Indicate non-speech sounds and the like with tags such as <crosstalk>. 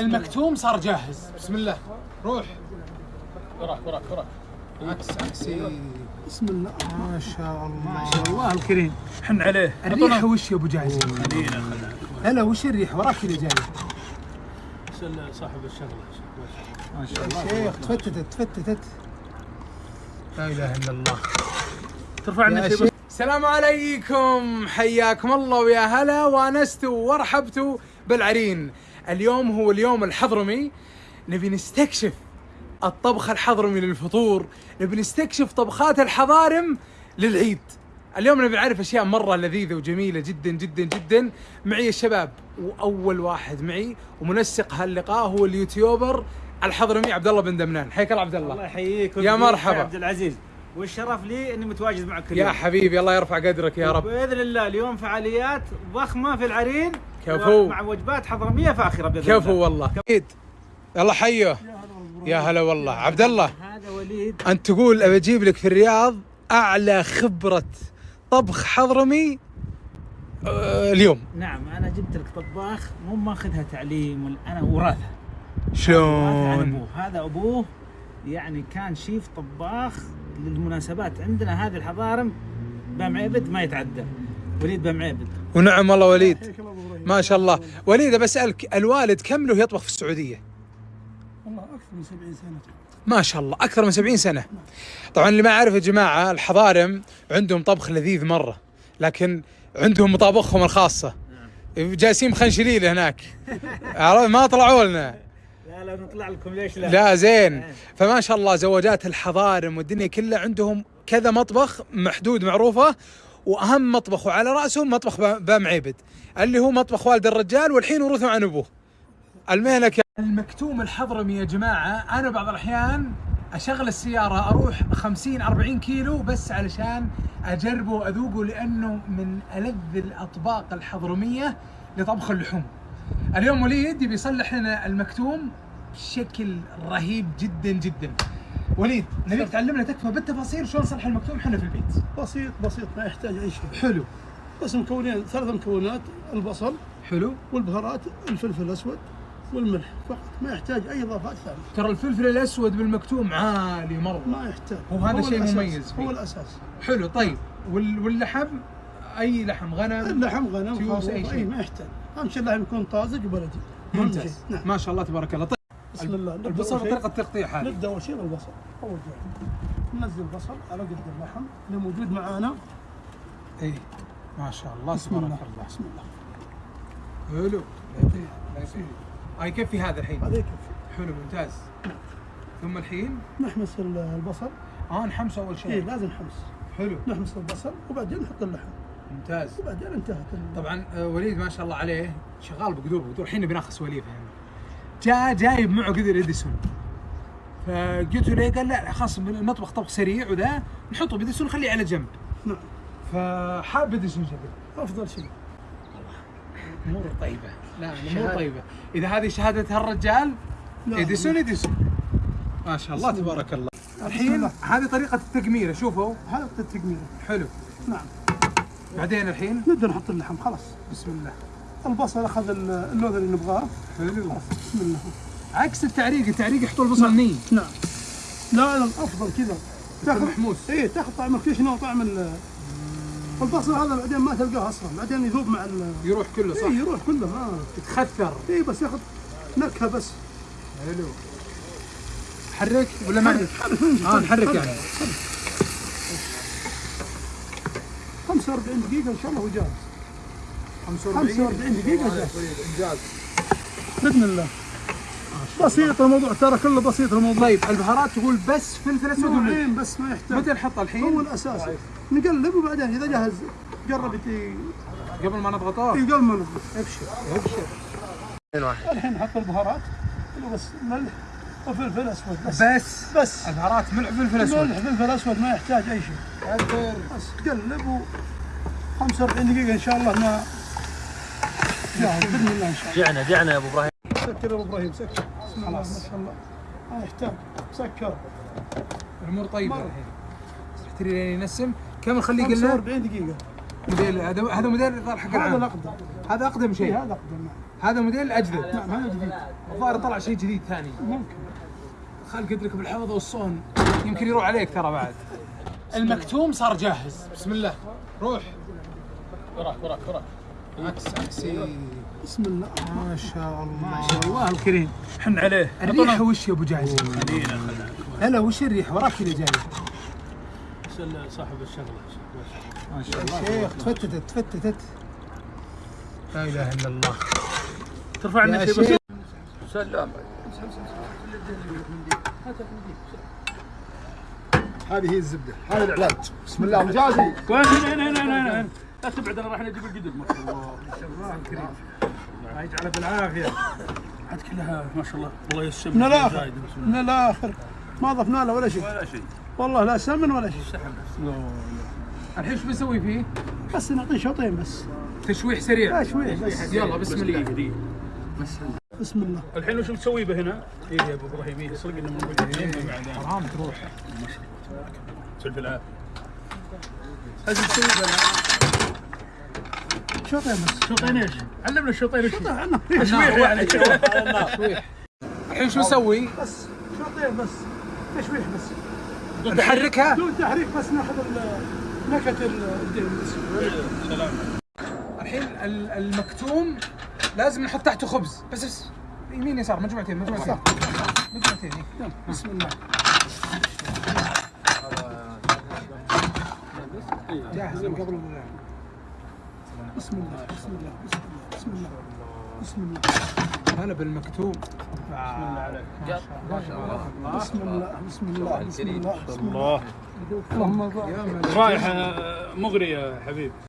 المكتوم صار جاهز. بسم الله. روح. وراك وراك وراك. عكس عكسي بسم الله. ما شاء الله. ما شاء الله الكريم. حن عليه. الريحة وش يا أبو جايز هلا وش الريحة؟ وراك اللي جاي صاحب الشغلة. ما شاء الله. شيخ تفتتت تفتتت. لا إله إلا الله. ترفع لنا يا شيء؟ شيخ. السلام عليكم. حياكم الله ويا هلا وانستوا ورحبتوا بالعرين. اليوم هو اليوم الحضرمي. نبي نستكشف الطبخ الحضرمي للفطور. نبي نستكشف طبخات الحضارم للعيد. اليوم نبي نعرف أشياء مرة لذيذة وجميلة جدا جدا جدا. معي الشباب وأول واحد معي ومنسق هاللقاء هو اليوتيوبر الحضرمي عبد الله بن دمنان. حياك الله عبد الله الله يحييك يا مرحبا. يا عبد العزيز. والشرف لي إني متواجد معك كل يا. حبيبي الله يرفع قدرك يا رب. بإذن الله اليوم فعاليات ضخمة في العرين. كفو. مع وجبات حضرميه فاخرة بإذن كفو الله والله أكيد يلا حيه يا هلا والله. عبد الله هذا وليد. أنت تقول ابى أجيب لك في الرياض أعلى خبرة طبخ حضرمي آه، اليوم. نعم أنا جبت لك طباخ مو ماخذها تعليم أنا وراثة. شلون؟ أبوه. هذا أبوه يعني كان شيف طباخ للمناسبات عندنا هذه الحضارم بامعبد ما يتعدى. وليد بامعبد ونعم والله وليد. ما شاء الله. وليد بسالك الوالد كم له يطبخ في السعودية؟ والله أكثر من 70 سنة. ما شاء الله. أكثر من 70 سنة. طبعا اللي ما عارف يا جماعة الحضارم عندهم طبخ لذيذ مرة لكن عندهم مطابخهم الخاصة. جالسين مخنشلين هناك. <laughs> عرفت؟ ما طلعوا لنا. لا لا نطلع لكم ليش لا؟ لا زين. فما شاء الله زواجات الحضارم والدنيا كلها عندهم كذا مطبخ محدود معروفة وأهم مطبخ وعلى راسهم مطبخ با- بام عيبد اللي هو مطبخ والد الرجال والحين ورثه عن أبوه المهنة. المكتوم الحضرمي يا جماعة أنا بعض الأحيان أشغل السيارة أروح 50 40 كيلو بس علشان اجربه واذوقه لأنه من ألذ الأطباق الحضرمية لطبخ اللحوم اليوم وليد يبي يصلح لنا المكتوم بشكل رهيب جدا جدا وليد نبيك تعلمنا تكفى بالتفاصيل شلون نصلح المكتوم إحنا في البيت. بسيط بسيط ما يحتاج أي شيء. حلو. بس مكونين ثلاث مكونات البصل حلو. والبهارات الفلفل الأسود والملح. فقط ما يحتاج أي اضافات ثانية ترى الفلفل الأسود بالمكتوم عالي مرة. ما يحتاج. هو هذا شيء. مميز فيه. هو الأساس. حلو طيب. وال- واللحم؟ أي لحم؟ غنم؟ اللحم غنم تيوس، أي شيء. اي ما يحتاج. أهم شيء اللحم يكون طازج وبلدي. ممتاز. نعم. ما شاء الله تبارك الله. طيب. بسم الله. البصل. طريقة تقطيع هذه. نبدأ أول شيء بالبصل. أول شيء. ننزل البصل على قد اللحم. اللي موجود معانا. اي ما شاء الله بسم تبارك الله. الله. بسم الله. حلو. لا يكفي هذا الحين. هذا يكفي. حلو ممتاز. ثم الحين؟ نحمس ال- البصل. آه نحمس أول اي شيء لازم حمص حلو. نحمس البصل وبعدين نحط اللحم. ممتاز. وبعدين انتهت طبعا آه، وليد ما شاء الله عليه شغال بقدور الحين بناخذ سواليف يعني. جاء جايب معه قدر إديسون. فقلت له قال لا خلاص نطبخ طبخ سريع وذا نحطه بإديسون نخليه على جنب. نعم. فحاب إديسون شكل أفضل شيء. أمور طيبة. لا الأمور طيبة. إذا هذه شهادة هالرجال. إديسون إديسون. ما شاء الله تبارك الله. الحين. هذه طريقة التقميره شوفوا. هذا التقمير. حلو. نعم. بعدين الحين؟ نبدا نحط اللحم خلاص. بسم الله. البصل اخذ ال- اللون اللي نبغاه. حلو. خلاص بسم الله. عكس التعريق التعريق يحطوا البصل ني نعم. لا لا افضل كذا. تاخذ محموس. اي تاخذ طعم الكشنه وطعم ال- البصل هذا بعدين ما تلقاه أصلا. بعدين يذوب مع ال يروح كله صح؟ اي يروح كله ما يتخثر. اي بس ياخذ نكهة بس. حلو. حرك ولا ما آه نحرك يعني. 45 دقيقة إن شاء الله وجاهز 45 45 دقيقة جاهز. إنجاز. بإذن الله. بسيط الموضوع ترى كله بسيط الموضوع. طيب البهارات تقول بس فلفل أسود وملح. نوعين بس ما يحتاج. متى نحط الحين؟ هو الأساس. نقلب وبعدين إذا جاهز جرب يت- قبل ما نضغطه؟ يقل منه ابشر. ابشر. الحين نحط البهارات. اللي بس ملح وفلفل أسود بس. بس. بس. البهارات ملح فلفل أسود. ملح فلفل أسود ما يحتاج أي شيء. بس قلب و 45 دقيقة إن شاء الله ما جاهز باذن الله ان شاء الله جعنا جعنا يا أبو إبراهيم. سكر يا أبو إبراهيم سكر. بسم الله ما خلاص. شاء الله. ما يحتاج سكر. الأمور طيبة. الحين تحتري لين ينسم؟ كم نخليه قلنا 45 دقيقة. موديل هذا هذا موديل الإطار حق هذا الاقدر هذا أقدم شيء. هذا أقدم. نعم. هذا موديل أجدد. نعم هذا جديد الظاهر طلع شيء جديد ثاني. ممكن. خالق يدرك بالحفظ والصون. يمكن يروح عليك ترى بعد. المكتوم صار جاهز. بسم الله. روح. وراك وراك وراك. عكس عكسي بسم الله. ما شاء الله الله الكريم. حن عليه. الريحة وش يا أبو جاهز؟ لا لا وش الريحة؟ وراك كذا جاي سل صاحب الشغلة. ما شاء الله. شيخ تفتتت تفتتت. لا إله إلا الله. ترفع يا لنا شيء؟ شيخ. بس سلام. هذه هي الزبدة. هذا العلاج. بسم الله. مجازي هنا هنا هنا هنا لا تبعد أنا راح نجيب القدر ما شاء الله. الله الكريم الله يجعله بالعافية. عاد كلها ما شاء الله. الله يسلمك من الآخر. من الآخر. ما ضفنا له ولا شيء. الله. ولا شيء. والله لا سمن ولا شيء. الحين إيش بنسوي فيه؟ بس نعطيه شوطين بس. تشويح سريع. لا شوي بس. يلا بسم الله. بسم الله. الحين وش بتسوي به هنا؟ إيه يا أبو إبراهيم إيه، يسرق لنا من وجهه حرام تروح. سلف العافية. هذه تسوي شوطين بس شوطين إيش؟ علمنا الشوطين إيش؟ تشويح يعني تشويح الحين شو نسوي؟ بس شوطين بس تشويح بس نحركها بدون تحريك بس ناخذ نكهه الدين بس سلام الحين ال- المكتوم لازم نحط تحته خبز بس بس يمين يسار مجموعتين مجموعتين مجموعتين إيه. بسم الله جاهز قبل ال- بسم الله بسم الله بسم الله بسم الله بسم الله. هلا بالمكتوم بسم الله عليك ما شاء الله بسم الله بسم الله. بسم الله. بسم الله الله اللهم. رائحه مغريه يا حبيب.